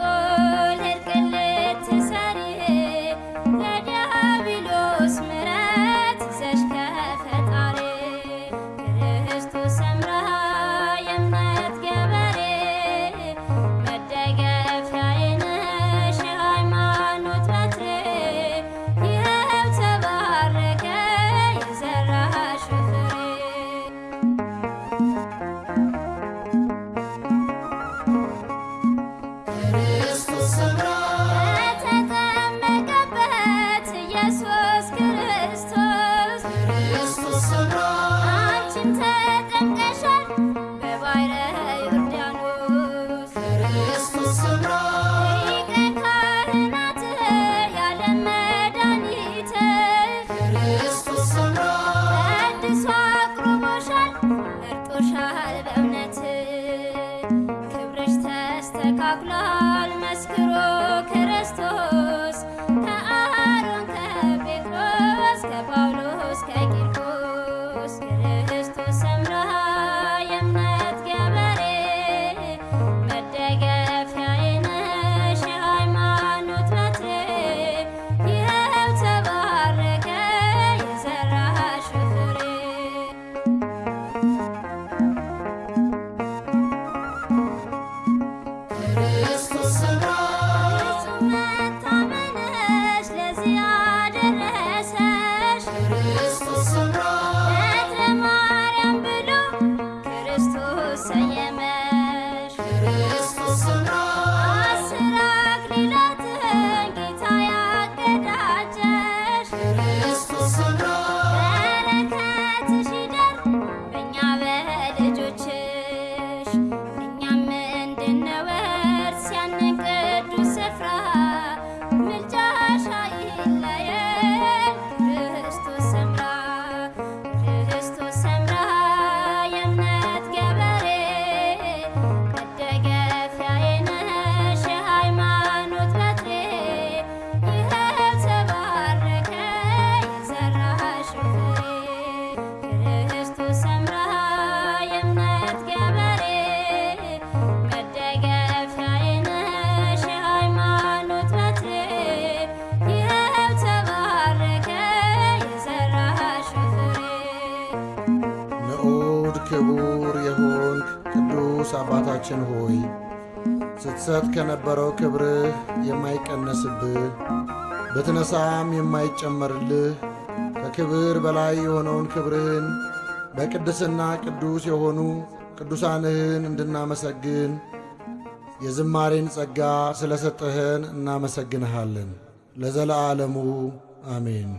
earth. كله المسكرو كرستو. ነወር ሲያነቀዱ ስፍራ ምልጃ ክቡር የሆንክ ቅዱስ አባታችን ሆይ ስትሰጥ ከነበረው ክብርህ የማይቀነስብህ ብትነሳም የማይጨመርልህ ከክብር በላይ የሆነውን ክብርህን በቅድስና ቅዱስ የሆኑ ቅዱሳንህን እንድናመሰግን የዝማሬን ጸጋ ስለ ሰጠኸን እናመሰግንሃለን። ለዘለዓለሙ አሜን።